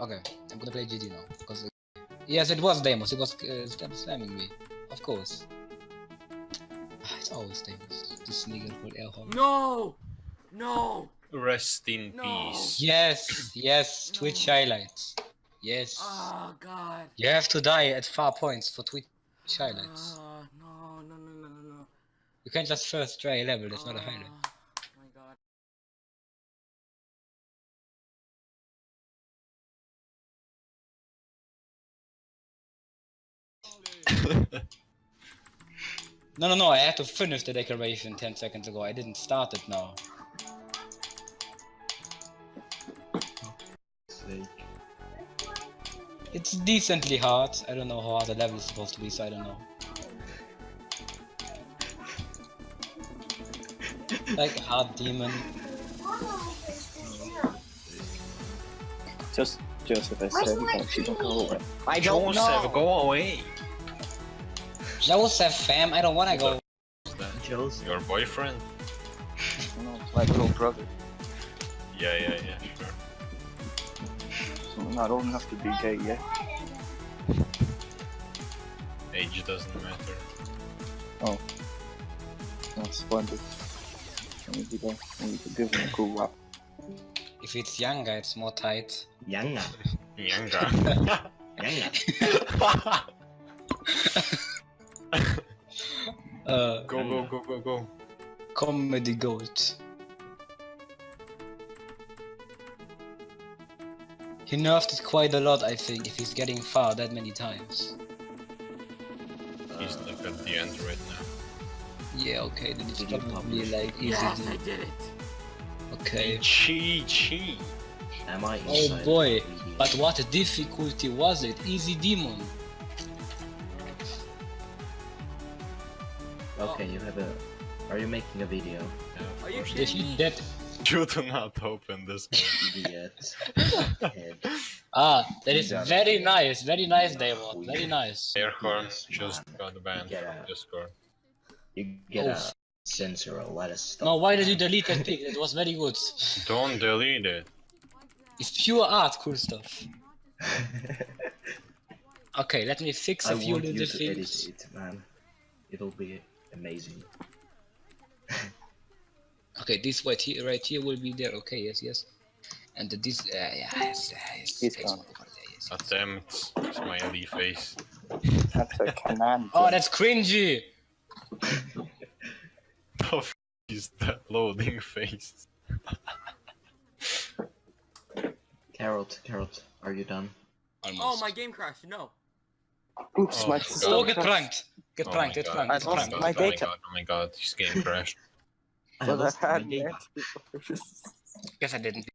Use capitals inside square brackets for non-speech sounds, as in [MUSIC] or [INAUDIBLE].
Okay, I'm gonna play GD now. Because yes, it was Deimos. It was uh, slam- slamming me. Of course. Ah, It's always Deimos. This nigga called Erhorn. No! No! Rest in No. peace. Yes, yes, Twitch highlights. Yes. Oh god. You have to die at far points for Twitch highlights. Ah, no, no, no, no, no, no. You can't just first try a level, that's not a highlight. [LAUGHS] No, no, no, I had to finish the decoration 10 seconds ago. I didn't start it now. It's decently hard. I don't know how hard the level is supposed to be, so I don't know. [LAUGHS] like hard demon. Just Joseph, I said, don't you don't go away. I don't Joseph, know. go away. Joseph, fam, I don't wanna go. Joseph. Your boyfriend? You know, it's like little brother. Yeah, yeah, yeah, sure. So I don't have to be gay yet. Age doesn't matter. Oh. That's splendid. I need to go. I need to give him a cool whap. If it's younger, it's more tight. Yanga. Younger. Yanga. [LAUGHS] [LAUGHS] [LAUGHS] [LAUGHS] Uh, go, go, go, go, go. comedy goat. He nerfed it quite a lot, I think, if he's getting far that many times. He's like at the end right now. Yeah, okay, then it's Did probably like easy. Yes, to- I did it. Okay. Chi, chi. Am I Oh boy, but what difficulty was it? Easy demon. Okay, you have a. Are you making a video? Yeah, of Are you course. kidding If you me? that [LAUGHS] You do not open this game. Idiot. [LAUGHS] Ah, that is very nice, very nice, Demon, very nice. Airhorn Yes, just got banned Get from out. Discord. You get Oh. a censor or let us stop. No, why did you delete that pic? It was very good. Don't delete it. It's pure art, cool stuff. [LAUGHS] Okay, let me fix I a few want you little to edit things. it, man. It'll be amazing. [LAUGHS] Okay, this right here, right here will be there. Okay, yes, yes. And this, uh, yeah, yes, yes. He's yes, gone. yes. Attempt. Smiley face. That's a command. Oh, that's cringy. [LAUGHS] The f is that loading face? Carrot, carrot, are you done? Almost. Oh, my game crashed. No. Oops, Oh my my system Oh, get God. pranked. Get Oh pranked, my get God. pranked, I get Oh lost my pranked. god, my oh my data. god, oh my god, his game crashed. [LAUGHS] I Well, I lost my had data. Guess I didn't.